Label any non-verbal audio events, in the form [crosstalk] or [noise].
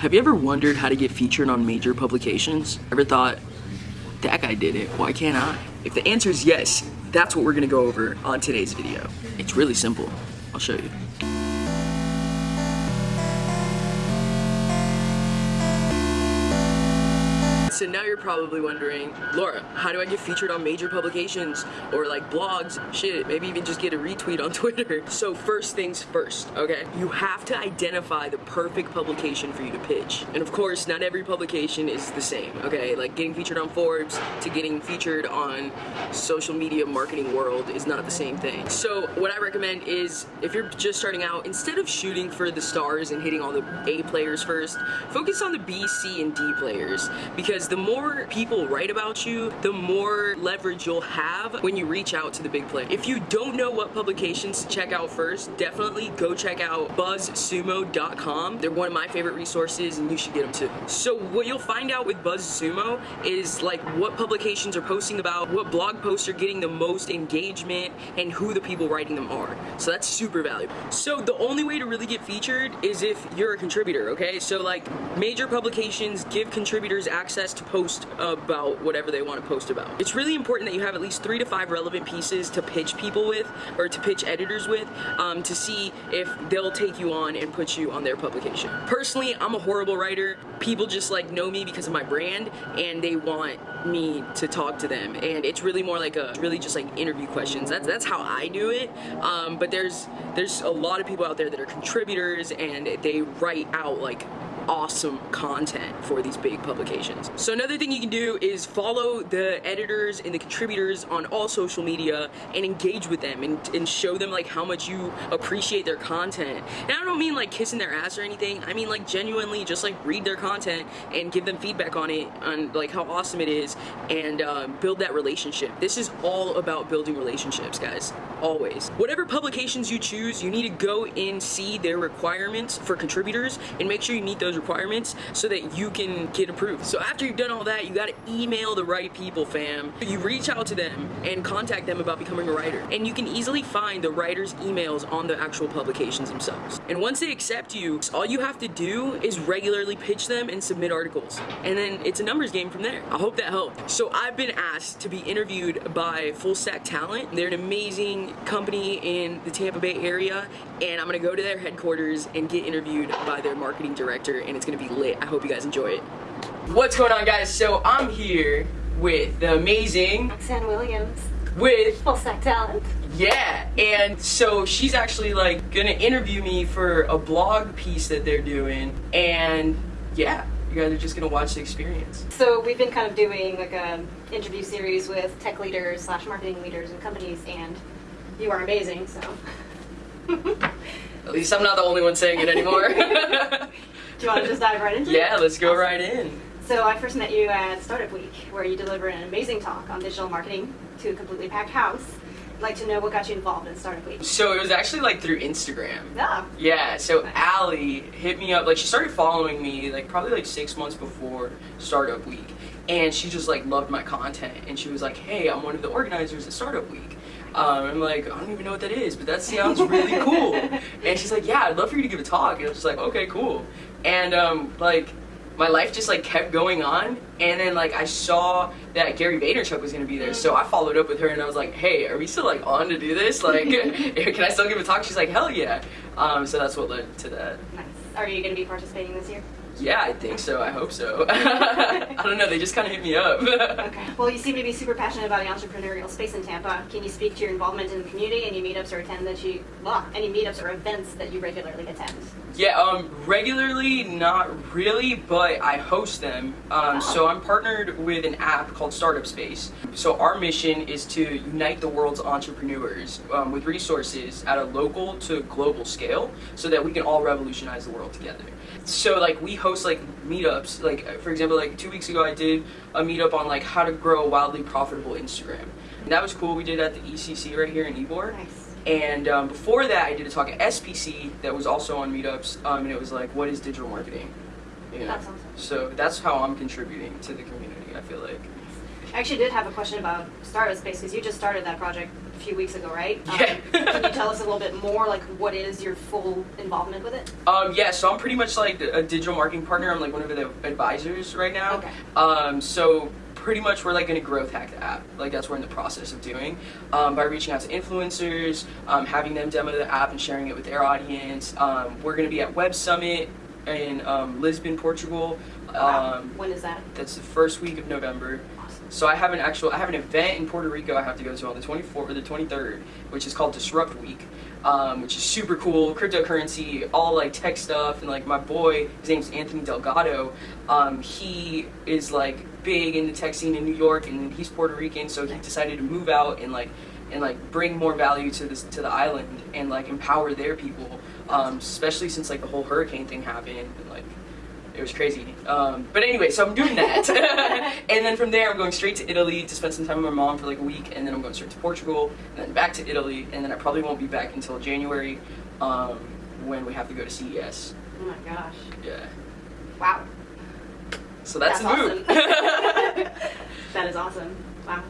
Have you ever wondered how to get featured on major publications? Ever thought, that guy did it, why can't I? If the answer is yes, that's what we're gonna go over on today's video. It's really simple. I'll show you. You're probably wondering, Laura, how do I get featured on major publications or like blogs? Shit, maybe even just get a retweet on [laughs] Twitter. So first things first, okay? You have to identify the perfect publication for you to pitch. And of course, not every publication is the same, okay? Like getting featured on Forbes to getting featured on social media marketing world is not the same thing. So what I recommend is if you're just starting out, instead of shooting for the stars and hitting all the A players first, focus on the B, C, and D players because the more people write about you, the more leverage you'll have when you reach out to the big player. If you don't know what publications to check out first, definitely go check out buzzsumo.com. They're one of my favorite resources and you should get them too. So what you'll find out with BuzzSumo is like what publications are posting about, what blog posts are getting the most engagement, and who the people writing them are. So that's super valuable. So the only way to really get featured is if you're a contributor, okay? So like major publications give contributors access to to post about whatever they want to post about. It's really important that you have at least three to five relevant pieces to pitch people with or to pitch editors with um, to see if they'll take you on and put you on their publication. Personally, I'm a horrible writer. People just like know me because of my brand and they want me to talk to them and it's really more like a really just like interview questions that's that's how I do it um, but there's there's a lot of people out there that are contributors and they write out like awesome content for these big publications. So another thing you can do is follow the editors and the contributors on all social media and engage with them and, and show them like how much you appreciate their content. And I don't mean like kissing their ass or anything. I mean like genuinely just like read their content and give them feedback on it on like how awesome it is and uh, build that relationship. This is all about building relationships guys, always. Whatever publications you choose, you need to go and see their requirements for contributors and make sure you meet those requirements so that you can get approved. So after you've done all that, you gotta email the right people, fam. You reach out to them and contact them about becoming a writer. And you can easily find the writer's emails on the actual publications themselves. And once they accept you, all you have to do is regularly pitch them and submit articles. And then it's a numbers game from there. I hope that helped. So I've been asked to be interviewed by Full Stack Talent. They're an amazing company in the Tampa Bay area and I'm gonna go to their headquarters and get interviewed by their marketing director and it's gonna be lit. I hope you guys enjoy it. What's going on guys? So I'm here with the amazing Roxanne Williams with Full Stack Talent. yeah, and so she's actually like gonna interview me for a blog piece that they're doing, and yeah, you guys are just gonna watch the experience. So we've been kind of doing like a interview series with tech leaders slash marketing leaders and companies, and you are amazing. So At least I'm not the only one saying it anymore. [laughs] do you want to just dive right into it? yeah, let's go right in. So I first met you at Startup Week, where you delivered an amazing talk on digital marketing to a completely packed house. I'd like to know what got you involved in Startup Week. So it was actually like through Instagram. Yeah. Yeah, so Allie hit me up, like she started following me like probably like six months before Startup Week. And she just like loved my content and she was like, hey, I'm one of the organizers at Startup Week. Um, I'm like, I don't even know what that is, but that sounds really [laughs] cool. And she's like, yeah, I'd love for you to give a talk. And I was just like, okay, cool. And um, like, my life just like kept going on and then like I saw that Gary Vaynerchuk was gonna be there so I followed up with her and I was like hey are we still like on to do this [laughs] like [laughs] can I still give a talk she's like hell yeah um, so that's what led to that Nice. Are you going to be participating this year? Yeah I think so I hope so [laughs] I don't know they just kind of hit me up Okay. Well, you seem to be super passionate about the entrepreneurial space in Tampa. Can you speak to your involvement in the community? Any meetups or attend that you, well, any meetups or events that you regularly attend? Yeah, um, regularly, not really, but I host them. Um, so I'm partnered with an app called Startup Space. So our mission is to unite the world's entrepreneurs um, with resources at a local to global scale so that we can all revolutionize the world together. So like we host like meetups, like for example, like two weeks ago I did a meetup on like how to grow a wildly profitable Instagram. And that was cool. We did it at the ECC right here in Ybor. Nice. And um, before that, I did a talk at SPC that was also on meetups, um, and it was like, what is digital marketing? You know? That's awesome. So that's how I'm contributing to the community. I feel like. I actually did have a question about Startup Space because you just started that project a few weeks ago, right? [laughs] Um, can you tell us a little bit more, like what is your full involvement with it? Um, yeah, so I'm pretty much like a digital marketing partner. I'm like one of the advisors right now. Okay. Um, so pretty much we're like going to growth hack the app. Like that's what we're in the process of doing um, by reaching out to influencers, um, having them demo the app and sharing it with their audience. Um, we're going to be at Web Summit in um, Lisbon, Portugal. Wow. Um, when is that? that's the first week of November. So I have an actual I have an event in Puerto Rico I have to go to on the 24th or the 23rd, which is called Disrupt Week, um, which is super cool. Cryptocurrency, all like tech stuff, and like my boy, his name's Anthony Delgado. Um, he is like big in the tech scene in New York, and he's Puerto Rican, so he decided to move out and like and like bring more value to this to the island and like empower their people, um, especially since like the whole hurricane thing happened and like it was crazy. Um, but anyway, so I'm doing that. [laughs] and then from there, I'm going straight to Italy to spend some time with my mom for like a week. And then I'm going straight to Portugal, and then back to Italy. And then I probably won't be back until January um, when we have to go to CES. Oh my gosh. Yeah. Wow. So that's, That's the move. [laughs] [laughs] That is awesome. Wow.